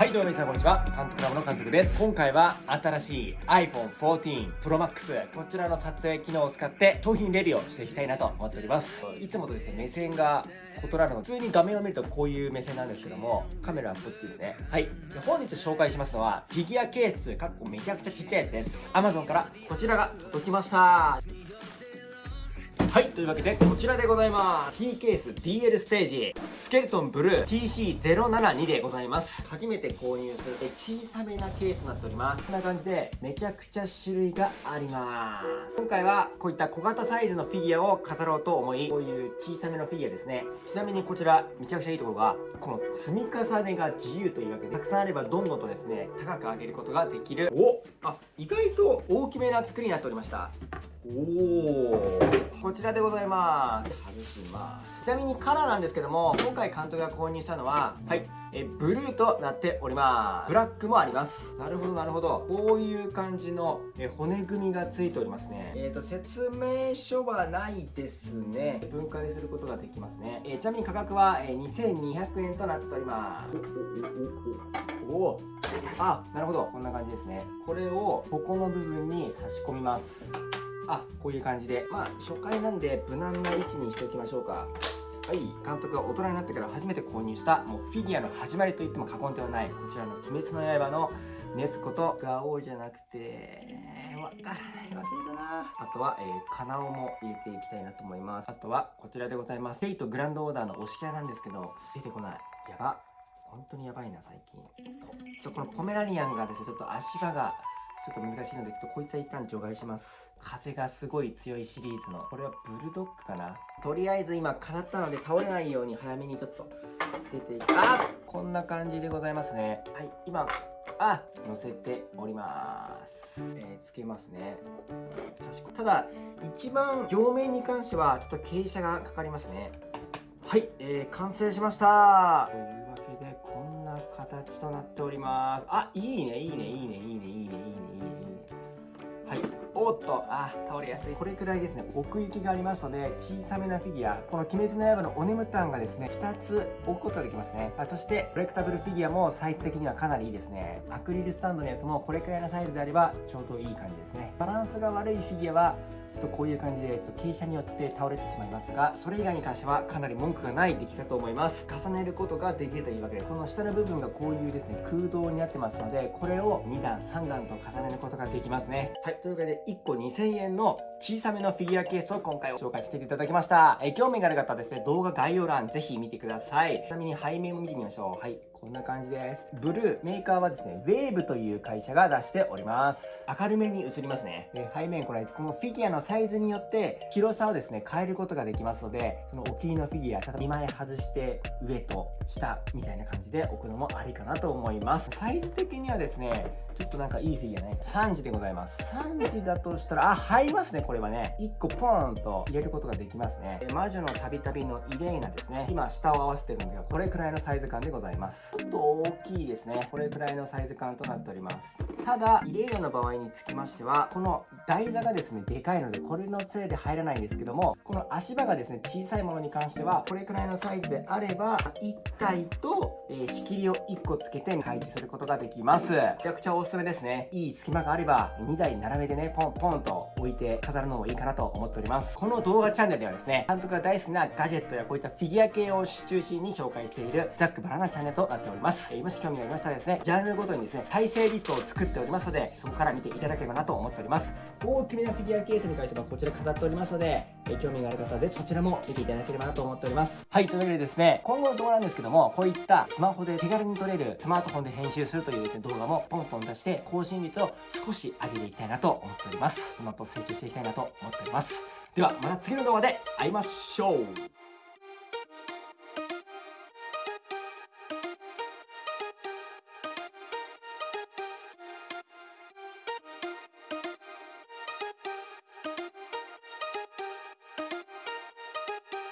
はいどうも皆さんこんにちは。監督ラボの監督です。今回は新しい iPhone 14 Pro Max こちらの撮影機能を使って商品レビューをしていきたいなと思っております。いつもとですね目線が異なるの普通に画面を見るとこういう目線なんですけどもカメラはこっちですね。はい。で本日紹介しますのはフィギュアケースかっこめちゃくちゃちっちゃいやつです。Amazon からこちらが届きましたはい。というわけでこちらでございます。T ケース DL ステージ。スケルトンブルー TC072 でございます。初めて購入する小さめなケースになっております。こんな感じでめちゃくちゃ種類があります。今回はこういった小型サイズのフィギュアを飾ろうと思いこういう小さめのフィギュアですね。ちなみにこちらめちゃくちゃいいところがこの積み重ねが自由というわけでたくさんあればどんどんとですね高く上げることができる。おあ意外と大きめな作りになっておりましたおおこちらでございます。外します。ちなみにカラーなんですけども今回監督が購入したのははい。えブルーとなっております。ブラックもあります。なるほどなるほど。こういう感じのえ骨組みがついておりますね。えっ、ー、と説明書はないですね。分解することができますね、えー、ちなみに価格は、え2200円となっております。おおあなるほど。こんな感じですね。これをここの部分に差し込みますあこういう感じで。まあ初回なんで無難な位置にしておきましょうか。はい。監督が大人になってから初めて購入したもうフィギュアの始まりと言っても過言ではないこちらの「鬼滅の刃」の熱子とガオじゃなくてわからない。忘れたな。あとは、えー、カナオも入れていきたいなと思います。あとはこちらでございます。フェイトグランドオーダーの推しキャラなんですけど出てこない。やば。本当にやばいな最近。ちょこのポメラニアンがですねちょっと足場がちょっと難しいので、ちょっとこいつは一旦除外します。風がすごい強いシリーズの、これはブルドッグかな？とりあえず今飾ったので倒れないように早めにちょっとつけていき、あこんな感じでございますね。はい、今、あ乗せております。えー、つけますね。ただ、一番上面に関してはちょっと傾斜がかかりますね。はい、えー、完成しましたというわけで、こんな形となっております。あ、いいね、いいね、いいね、いいね、いいね。おっと、あ、倒れやすい。これくらいですね、奥行きがありますので、小さめなフィギュア、この鬼滅の刃のおねむたんがですね、2つ置くことができますね。あそして、コレクタブルフィギュアもサイズ的にはかなりいいですね。アクリルスタンドのやつもこれくらいのサイズであれば、ちょうどいい感じですね。バランスが悪いフィギュアは、ちょっとこういう感じでちょっと傾斜によって倒れてしまいますがそれ以外に関してはかなり文句がない出来かと思います。重ねることができるというわけでこの下の部分がこういうですね空洞になってますのでこれを2段3段と重ねることができますね。はいというわけで1個2000円の小さめのフィギュアケースを今回紹介していただきました。え興味がある方はですね動画概要欄ぜひ見てください。ちなみに背面も見てみましょう。はい。こんな感じです。ブルー、メーカーはですね、ウェーブという会社が出しております。明るめに映りますね。で背面これ、このフィギュアのサイズによって広さをですね、変えることができますので、そのお気に入りのフィギュア、ちょっと2枚外して上と下みたいな感じで置くのもありかなと思います。サイズ的にはですね、ちょっとなんかいいフィギュアね。3時でございます。3時だとしたら、あ、入りますね、これはね。1個ポーンと入れることができますね。魔女のたびたびのイレーナですね。今、下を合わせてるんですが、これくらいのサイズ感でございます。ちょっと大きいですね。これくらいのサイズ感となっております。ただ、イレイヤの場合につきましては、この台座がですね、でかいので、これのせいで入らないんですけども、この足場がですね、小さいものに関しては、これくらいのサイズであれば、1体と、えー、仕切りを1個つけて配置することができます。めちゃくちゃおすすめですね。いい隙間があれば、2台並べてね、ポンポンと置いて飾るのもいいかなと思っております。この動画チャンネルではですね、監督が大好きなガジェットやこういったフィギュア系を中心に紹介しているザックバラナチャンネルとなっております。えもし興味がありましたらですね、ジャンルごとにですね、再生リストを作っておりますので、そこから見ていただければなと思っております。大きめなフィギュアケースに関してはこちら飾っておりますので、え興味がある方でそちらも見ていただければなと思っております。はい、というわけでですね、今後の動画なんですけども、こういったスマホで手軽に撮れるスマートフォンで編集するというですね、動画もポンポン出して更新率を少し上げていきたいなと思っております。その後成長していきたいなと思っております。では、また次の動画で会いましょう